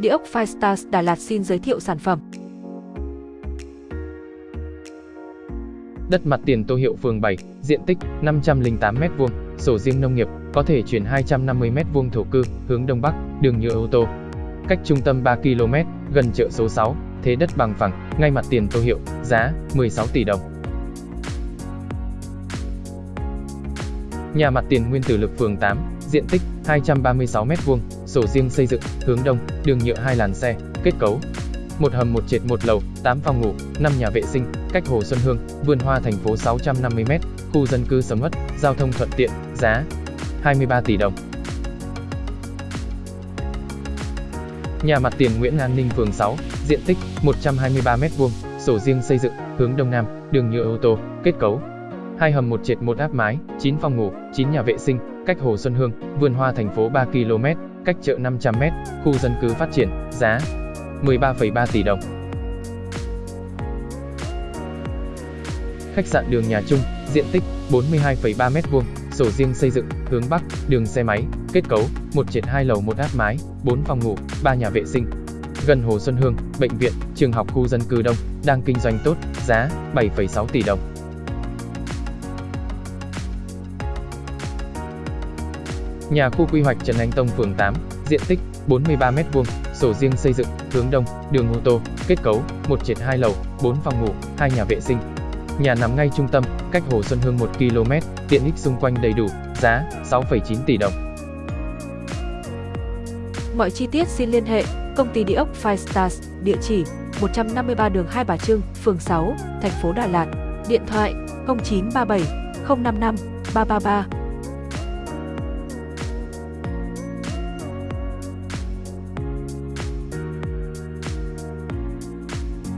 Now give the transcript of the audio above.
Địa ốc Firestars Đà Lạt xin giới thiệu sản phẩm. Đất mặt tiền Tô Hiệu phường 7, diện tích 508m2, sổ riêng nông nghiệp, có thể chuyển 250m2 thổ cư, hướng Đông Bắc, đường nhựa ô tô. Cách trung tâm 3 km, gần chợ số 6, thế đất bằng phẳng, ngay mặt tiền Tô Hiệu, giá 16 tỷ đồng. Nhà mặt tiền Nguyên Tử Lực phường 8, diện tích 236m2, sổ riêng xây dựng, hướng đông, đường nhựa hai làn xe, kết cấu. Một hầm một trệt một lầu, 8 phòng ngủ, 5 nhà vệ sinh, cách Hồ Xuân Hương, vườn hoa thành phố 650m, khu dân cư sầm uất, giao thông thuận tiện, giá 23 tỷ đồng. Nhà mặt tiền Nguyễn An Ninh phường 6, diện tích 123m2, sổ riêng xây dựng, hướng đông nam, đường nhựa ô tô, kết cấu hai hầm một trệt một áp mái, 9 phòng ngủ, 9 nhà vệ sinh, cách Hồ Xuân Hương, vườn hoa thành phố 3 km, cách chợ 500 m, khu dân cư phát triển, giá 13,3 tỷ đồng. Khách sạn đường nhà chung, diện tích 42,3 m2, sổ riêng xây dựng, hướng Bắc, đường xe máy, kết cấu, một trệt hai lầu một áp mái, 4 phòng ngủ, 3 nhà vệ sinh. Gần Hồ Xuân Hương, bệnh viện, trường học khu dân cư đông, đang kinh doanh tốt, giá 7,6 tỷ đồng. Nhà khu quy hoạch Trần Anh Tông phường 8, diện tích 43m2, sổ riêng xây dựng, hướng đông, đường ô tô, kết cấu, 1 trệt 2 lầu, 4 phòng ngủ, 2 nhà vệ sinh. Nhà nằm ngay trung tâm, cách Hồ Xuân Hương 1 km, tiện ích xung quanh đầy đủ, giá 6,9 tỷ đồng. Mọi chi tiết xin liên hệ công ty địa ốc Five Stars, địa chỉ 153 đường Hai Bà Trưng, phường 6, thành phố Đà Lạt, điện thoại 0937 055 333